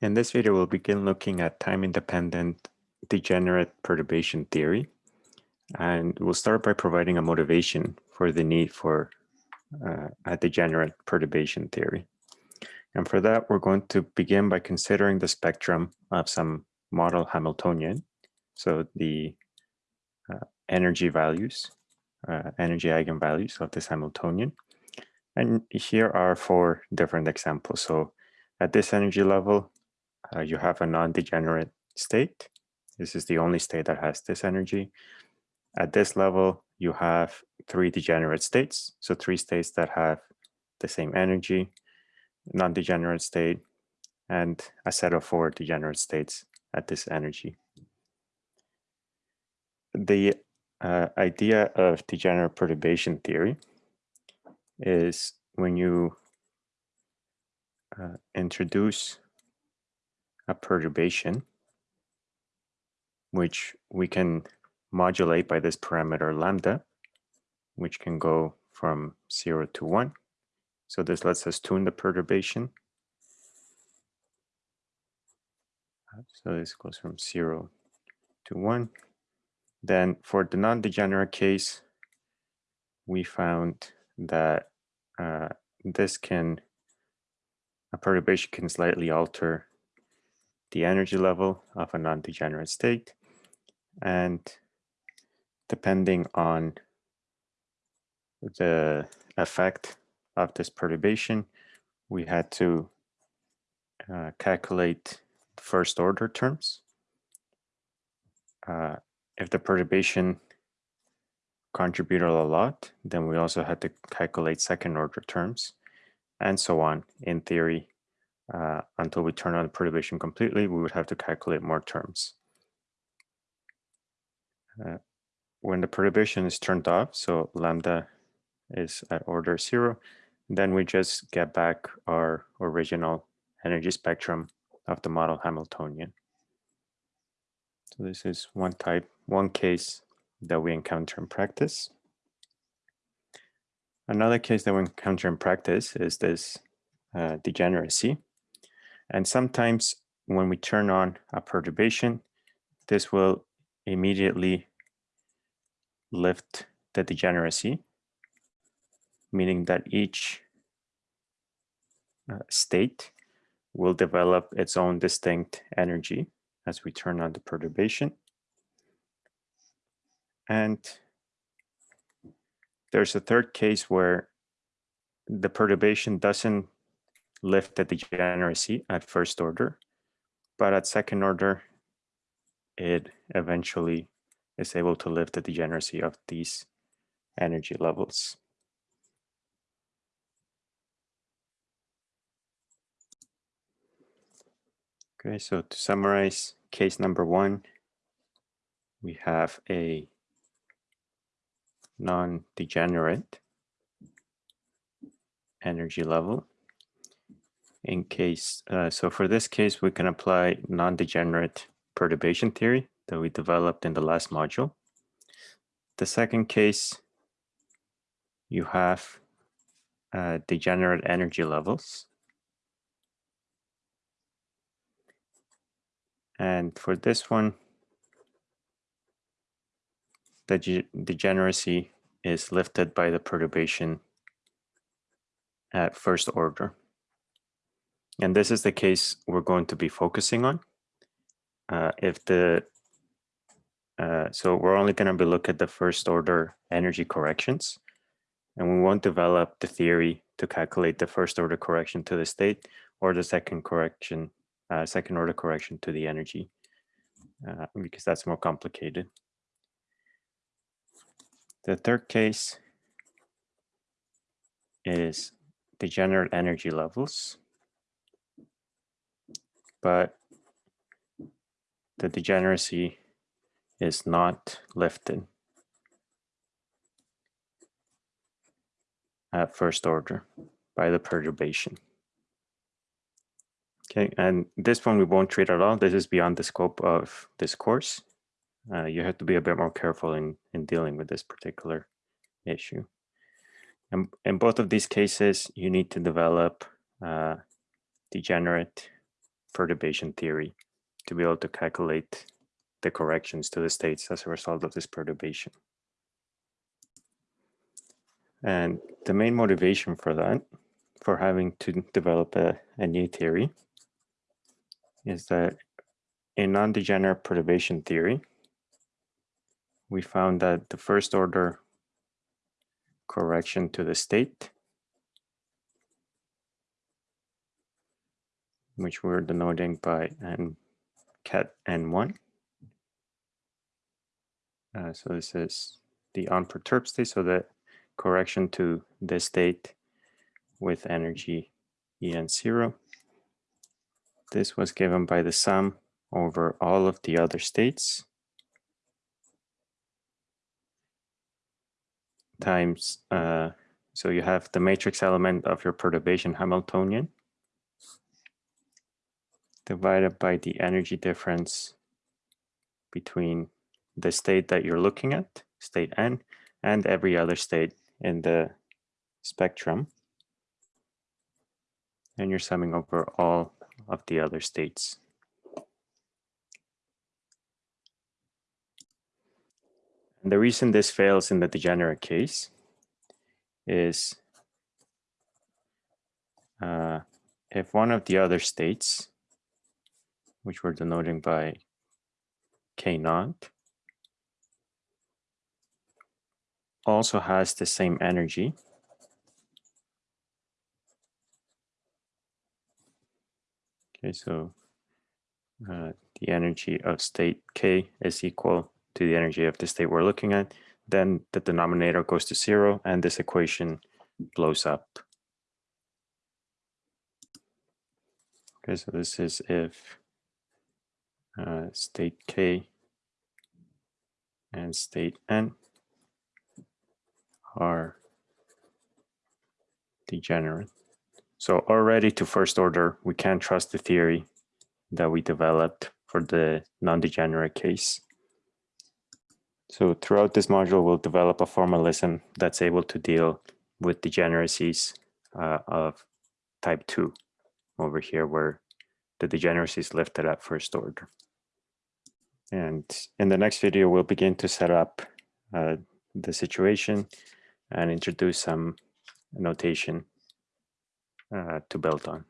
In this video, we'll begin looking at time-independent degenerate perturbation theory. And we'll start by providing a motivation for the need for uh, a degenerate perturbation theory. And for that, we're going to begin by considering the spectrum of some model Hamiltonian. So the uh, energy values, uh, energy eigenvalues of this Hamiltonian. And here are four different examples. So at this energy level, uh, you have a non-degenerate state. This is the only state that has this energy. At this level, you have three degenerate states. So three states that have the same energy, non-degenerate state, and a set of four degenerate states at this energy. The uh, idea of degenerate perturbation theory is when you uh, introduce a perturbation, which we can modulate by this parameter lambda, which can go from 0 to 1. So this lets us tune the perturbation. So this goes from 0 to 1. Then for the non-degenerate case, we found that uh, this can, a perturbation can slightly alter the energy level of a non-degenerate state. And depending on the effect of this perturbation, we had to uh, calculate first order terms. Uh, if the perturbation contributed a lot, then we also had to calculate second order terms and so on. In theory, uh, until we turn on the perturbation completely, we would have to calculate more terms. Uh, when the perturbation is turned off, so lambda is at order zero, then we just get back our original energy spectrum of the model Hamiltonian. So this is one type, one case that we encounter in practice. Another case that we encounter in practice is this uh, degeneracy. And sometimes when we turn on a perturbation, this will immediately lift the degeneracy, meaning that each uh, state will develop its own distinct energy as we turn on the perturbation. And there's a third case where the perturbation doesn't lift the degeneracy at first order, but at second order, it eventually is able to lift the degeneracy of these energy levels. Okay, so to summarize case number one, we have a non-degenerate energy level in case, uh, so for this case, we can apply non-degenerate perturbation theory that we developed in the last module. The second case, you have uh, degenerate energy levels. And for this one, the degeneracy is lifted by the perturbation at first order. And this is the case we're going to be focusing on. Uh, if the uh, so we're only going to be look at the first order energy corrections, and we won't develop the theory to calculate the first order correction to the state or the second correction, uh, second order correction to the energy, uh, because that's more complicated. The third case is degenerate energy levels but the degeneracy is not lifted at first order by the perturbation. Okay, and this one we won't treat at all. This is beyond the scope of this course. Uh, you have to be a bit more careful in, in dealing with this particular issue. And in both of these cases, you need to develop uh, degenerate perturbation theory to be able to calculate the corrections to the states as a result of this perturbation. And the main motivation for that, for having to develop a, a new theory, is that in non-degenerate perturbation theory, we found that the first order correction to the state, which we're denoting by n ket n1. Uh, so this is the unperturbed state, so the correction to this state with energy En0. This was given by the sum over all of the other states times, uh, so you have the matrix element of your perturbation Hamiltonian divided by the energy difference between the state that you're looking at, state n, and every other state in the spectrum. And you're summing over all of the other states. And the reason this fails in the degenerate case is uh, if one of the other states, which we're denoting by K naught, also has the same energy, Okay, so uh, the energy of state K is equal to the energy of the state we're looking at, then the denominator goes to zero and this equation blows up. Okay, so this is if uh, state K and state N are degenerate. So already to first order, we can't trust the theory that we developed for the non-degenerate case. So throughout this module, we'll develop a formalism that's able to deal with degeneracies uh, of type 2 over here, where the degeneracy is lifted at first order. And in the next video, we'll begin to set up uh, the situation and introduce some notation uh, to build on.